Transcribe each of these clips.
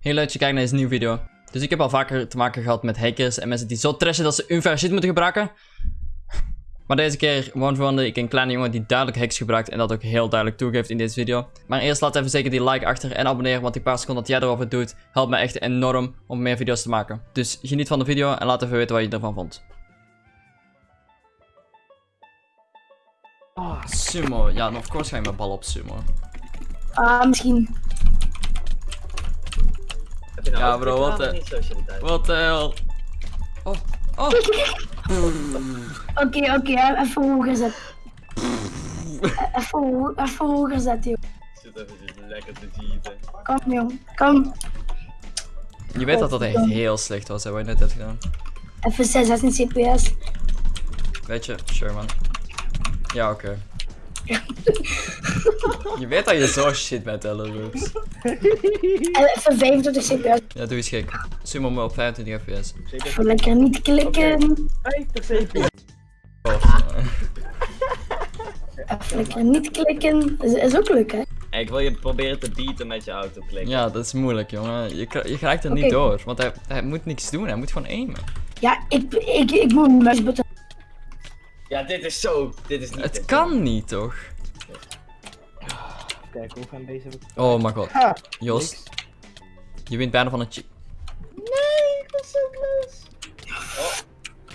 Heel leuk dat je kijkt naar deze nieuwe video. Dus ik heb al vaker te maken gehad met hackers en mensen die zo trashen dat ze unfair shit moeten gebruiken. Maar deze keer woonde ik een kleine jongen die duidelijk hacks gebruikt en dat ook heel duidelijk toegeeft in deze video. Maar eerst laat even zeker die like achter en abonneer, want die paar seconden dat jij erover doet, helpt me echt enorm om meer video's te maken. Dus geniet van de video en laat even weten wat je ervan vond. Oh, sumo. Ja, of course ga je mijn bal op sumo. Ah, misschien. Heb je nou Ja, bro, wat de- of niet socialiteit? Wat de hel. Oh, oh. Oké, oké, even hoger zetten. Even, ho- even hoger zetten, joh. Ik zit even lekker te cheaten. Kom, jong. Kom. Je weet dat dat echt heel slecht was, hè, wat je net hebt gedaan. Even 16 cps. Weet je, sure man. Ja, oké. Je weet dat je zo shit bent, Ellerux. En Even 25 cps. Ja, doe eens gek. Sumo me op 25 fps. Even lekker niet klikken. 50 cp. Oh, eh. Even lekker niet klikken. Is, is ook leuk, hè? Hey, ik wil je proberen te beaten met je autoklik. ja, dat is moeilijk, jongen. Je, je geraakt er niet door, want hij, hij moet niks doen, hij moet gewoon aimen. Ja, ik, ik, ik moet mijn muisbutton. Ja, dit is zo. Dit is niet. Het kan niet, toch? Kijk, hoe gaan deze... Oh mijn god. Ha! Jos, je wint bijna van een chick. Nee, ik was zo close.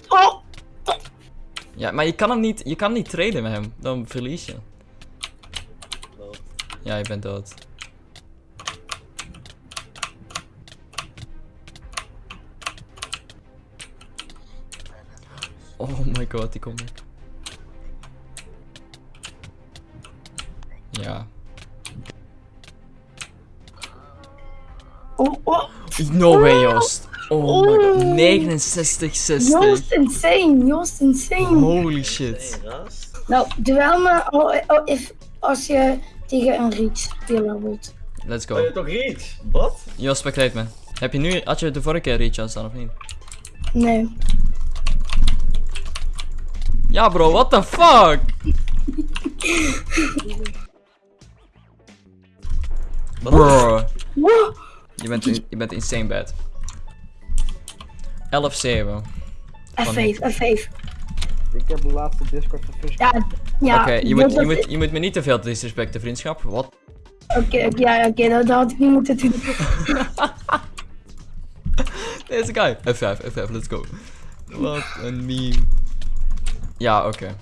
Oh! Ja, maar je kan hem niet, je kan niet traden met hem, dan verlies je. Ja, je bent dood. Oh my god, die komt. Ja. Oh, oh. No way, Joost. Oh my god. 69, 60. Joost insane. Joost insane. Holy shit. Nou, duel me oh, oh, if, als je tegen een reach speler wordt. Let's je go. hebt toch reach? Wat? Joost, spectate me. Heb je nu, had je de vorige keer reach aan staan of niet? Nee. Ja bro, what the fuck? Bro. Je bent, je bent insane bad. 11-7. F5, F5. Ik heb de laatste Discord verfust. Ja, ja. Oké, je, moet, je, moet, je moet me niet te veel disrespecten, vriendschap. Wat? Oké, oké, ja, oké, dat, dat had ik niet moeten doen. Deze guy. F5, F5, let's go. Wat een meme. Ja, oké.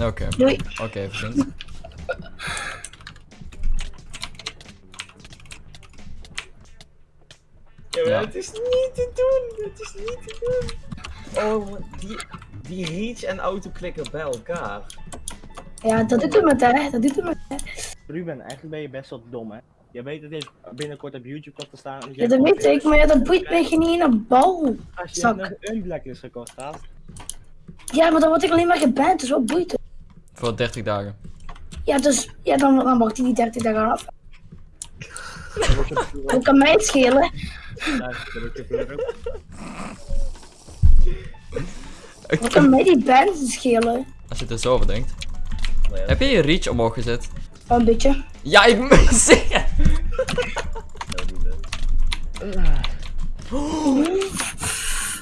Oké, oké, vriend. Ja, maar Ja. het is niet te doen. Het is niet te doen. Oh, die, die reach en autoklikken bij elkaar. Ja, dat doet hem het, hè. Dat doet hem het. hè. Ruben, eigenlijk ben je best wel dom, hè? Je weet dat dit binnenkort op YouTube komt te staan. Dus Ja, dat weet ik, maar ja, dat boeit mij geen ene bal. Als je een blacklist gekocht had, Ja, maar dan word ik alleen maar geband, dus wat boeit het? Voor 30 dagen. Ja, dus, ja, dan, dan wacht hij die 30 dagen af. Hoe kan mij het schelen? Hoe kan mij die band schelen? Als je het er zo over denkt. Heb je je reach omhoog gezet? Oh, een beetje. Ja, ik moet zeggen.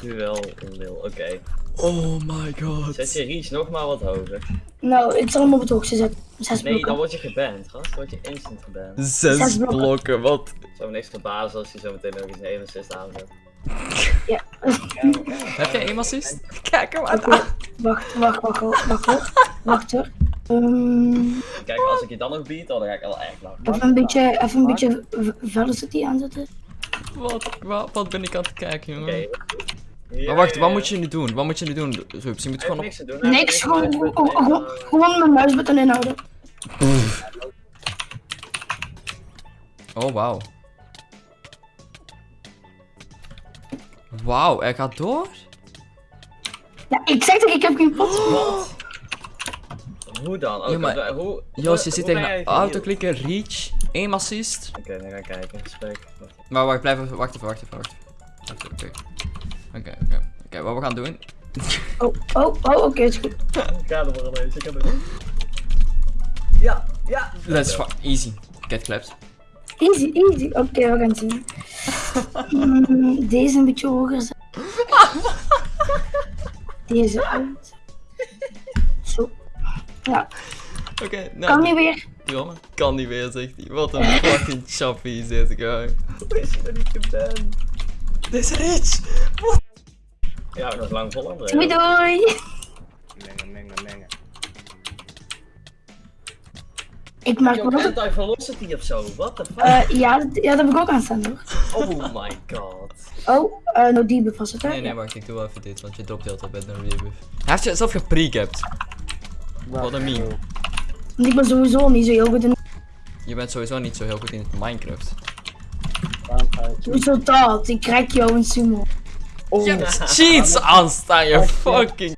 Nu wel een lil, oké. Oh my god. Zet je reach nog maar wat hoger. Nou, ik zal hem op het hoogste zetten. Zes Nee, dan word je geband, gast. Dan word je instant geband. Zes Zes blokken. blokken, wat? Zou me niks verbazen als je zo meteen nog eens een 1 assist aanzet. Ja. Heb jij één assist? Kijk hem aan. Wacht, wacht, wacht, wacht, wacht, hoor. Wacht hoor. Ehm, Kijk, als ik je dan nog beat, dan ga ik wel echt lachen. even een beetje, even een beetje velocity aanzetten. Wat, wat, wat ben ik aan het kijken, jongen? Maar wacht, wat moet je nu doen? Wat moet je nu doen, Rups? Je moet Gewoon gewoon op... niks doen. Niks, gewoon, gewoon, gewoon, mijn muisbutton inhouden. Oh, wauw. Wauw, hij gaat door? Ja, ik zeg toch, ik heb geen pot. Wat? Hoe dan? Oh, Ja, maar- hoe, hoe, Joost, je zit tegen een autoklikken, reach, één assist. Oké, dan ga ik kijken. Spreek. Wacht. Maar wacht, blijf even, wacht even, wacht even, wacht even. Oké, oké, oké. Wat we gaan doen... Oh, oh, oh, oké, is goed. Ik ga er maar ineens, ik heb het. Ja, ja. Let's fuck, easy. Get clapped. Easy, easy. Oké, we gaan het zien. Mm, deze een beetje hoger zetten. Deze uit. Zo. Ja, Oké, nou. kan niet weer. Jongen, kan niet meer, zegt hij. Wat een fucking choppy is dit, guy. Hoe is je er niet geband? Dit is rich! Ja, nog lang vol André. Doei doei. Mengen, mengen, mengen. Ik maak me ook... anti-velocity of zo, what the fuck? Eh, ja, dat, ja, dat heb ik ook aan staan hoor. oh my god. Oh, eh no debuff was het hè? Nee, nee, wacht, ik doe wel even dit, want je dropt heel tijd bij de rebuff. Hij heeft je zelf geprecapt. Wat een meme. Want ik ben sowieso niet zo heel goed in... Je bent sowieso niet zo heel goed in Minecraft. Waarom ga je Hoezo dat? Ik krijg jou een sumo. Oh, Je hebt cheats aanstaan, je fucking...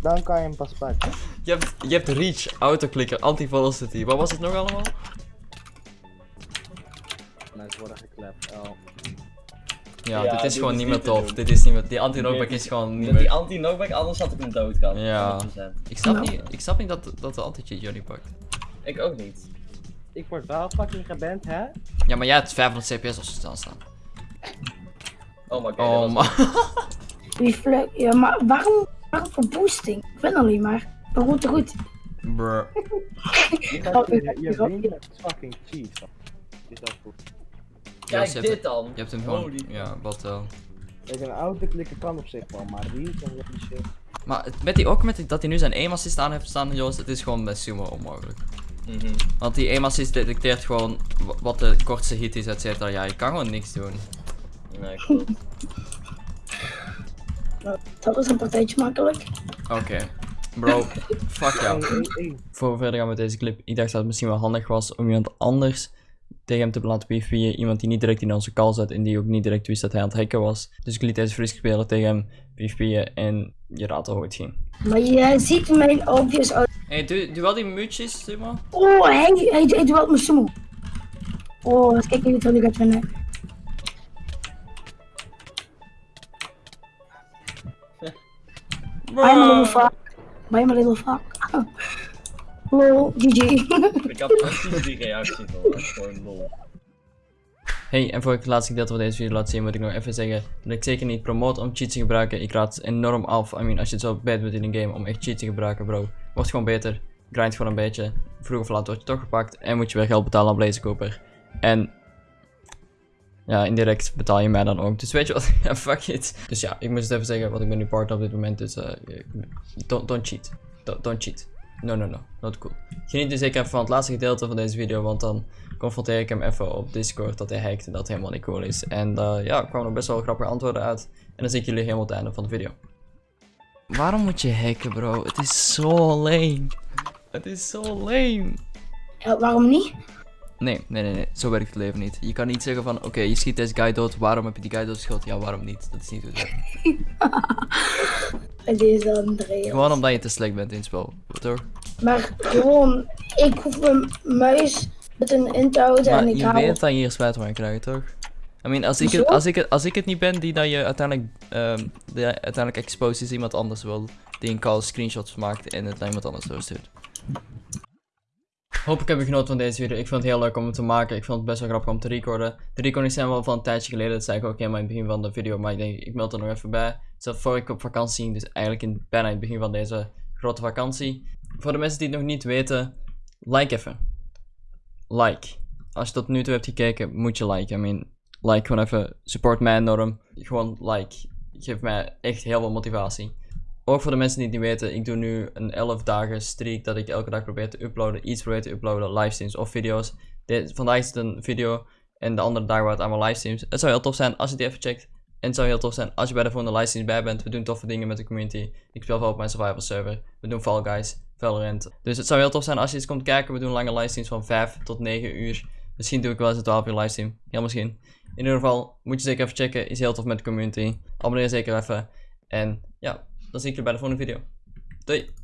Dan kan je hem pas pakken. Je hebt, je hebt reach, autoclicker, anti-velocity. Wat was het nog allemaal? Mensen worden geklept. Oh. Ja, Ja, dit is dit gewoon is niet meer tof. Dit is niet meer... Die anti-knockback is gewoon niet Met die meer... anti-knockback, anders had ik hem dood gehad. Ja. 100%. Ik snap niet, ik snap niet dat, dat de anti-cheat niet pakt. Ik ook niet. Ik word wel fucking geband, hè? Ja, maar jij hebt 500 cps als ze staan staan. Oh my god. Oh was- man. Reflex. Ja, maar waarom, waarom voor boosting? Ik ben alleen maar. Maar goed, goed. Bruh. Je, met fucking cheese. Is dat goed? Ja, Kijk hebt dit dan. Je hebt hem gewoon... Holy- Ja, wat wel. Kijk, een auto klikken kan op zich wel, maar reach en dat die shit. Maar het- met die, ook met die, dat hij nu zijn aim assist aan heeft staan, Joost, het is gewoon bij Sumo onmogelijk. Mhm. Want die aim assist detecteert gewoon wa- wat de kortste hit is, et cetera. Ja, je kan gewoon niks doen. Nee, klopt. Dat is een partijtje makkelijk. Oké. Bro, fuck jou. Voor we verder gaan met deze clip, ik dacht dat het misschien wel handig was om iemand anders tegen hem te laten PvP'en. Iemand die niet direct in onze call zat en die ook niet direct wist dat hij aan het hacken was. Dus ik liet deze Frisk speler tegen hem PvP'en en je raadt al hoe het ging. Maar je ziet mijn obvious uit. Hey, doe, doe wel die muutjes, Sumo. Oh, hij, hij, hij duelt mijn sumo. Oh, kijk even wat ik gaat vinden. I'm a little fuck. I'm a little fuck. Lol, GG. Ik had precies die reactie van. Gewoon lol. Hey, en voor ik het laatste gedeelte van deze video laat zien, moet ik nog even zeggen dat ik zeker niet promote om cheats te gebruiken. Ik raad het enorm af. I mean, als je het zo bad bent in een game om echt cheats te gebruiken, bro. Wordt gewoon beter. Grind gewoon een beetje. Vroeg of laat word je toch gepakt en moet je weer geld betalen aan Blazekoper. En ja, indirect betaal je mij dan ook. Dus weet je wat? Ja, fuck it. Dus ja, ik moest het even zeggen, want ik ben nu partner op dit moment. Dus eh, don't, don't cheat. Don't, don't cheat. No, no, no. Not cool. Geniet dus zeker even van het laatste gedeelte van deze video, want dan confronteer ik hem even op Discord dat hij hackt en dat helemaal niet cool is. En eh, ja, er kwamen er best wel grappige antwoorden uit. En dan zie ik jullie helemaal op het einde van de video. Waarom moet je hacken, bro? Het is zo lame. Het is zo lame. Ja, waarom niet? Nee, nee, nee, nee. Zo werkt het leven niet. Je kan niet zeggen van, oké, je schiet deze guy dood. Waarom heb je die guy doodgeschoten? Ja, waarom niet? Dat is niet hoe het werkt. En deze Andrea. Gewoon omdat je te slecht bent in het spel. Toch? Maar gewoon, ik hoef mijn muis met een in te houden Maar en ik je haal. weet dat je hier spijt van krijgt, toch? I mean, als ik, het, als, ik het, als ik het niet ben die dat je uiteindelijk, ehm die uiteindelijk exposed is iemand anders wil, die een call screenshots maakt en het naar iemand anders doorstuurt. Hopelijk heb je genoten van deze video. Ik vond het heel leuk om het te maken. Ik vond het best wel grappig om te recorden. De recordings zijn wel van een tijdje geleden. Dat zei ik ook helemaal in het begin van de video. Maar ik denk, ik meld er nog even bij. Zelf voor ik op vakantie ging. Dus eigenlijk in, bijna in het begin van deze grote vakantie. Voor de mensen die het nog niet weten, like even. Like. Als je tot nu toe hebt gekeken, moet je liken. I mean, like gewoon even. Support mij enorm. Gewoon like. Geeft mij echt heel veel motivatie. Ook voor de mensen die het niet weten, ik doe nu een 11 dagen streak dat ik elke dag probeer te uploaden. Iets probeer te uploaden, livestreams of video's. De- vandaag is het een video en de andere dagen waren het allemaal livestreams. Het zou heel tof zijn als je die even checkt. En het zou heel tof zijn als je bij de volgende livestreams bij bent. We doen toffe dingen met de community. Ik speel veel op mijn survival server. We doen Fall Guys, Valorant. Dus het zou heel tof zijn als je eens komt kijken. We doen lange livestreams van 5 tot 9 uur. Misschien doe ik wel eens een 12 uur livestream. Heel misschien. In ieder geval, moet je zeker even checken. Is heel tof met de community. Abonneer zeker even. En ja, da sind wir bei der Video. Tschüss.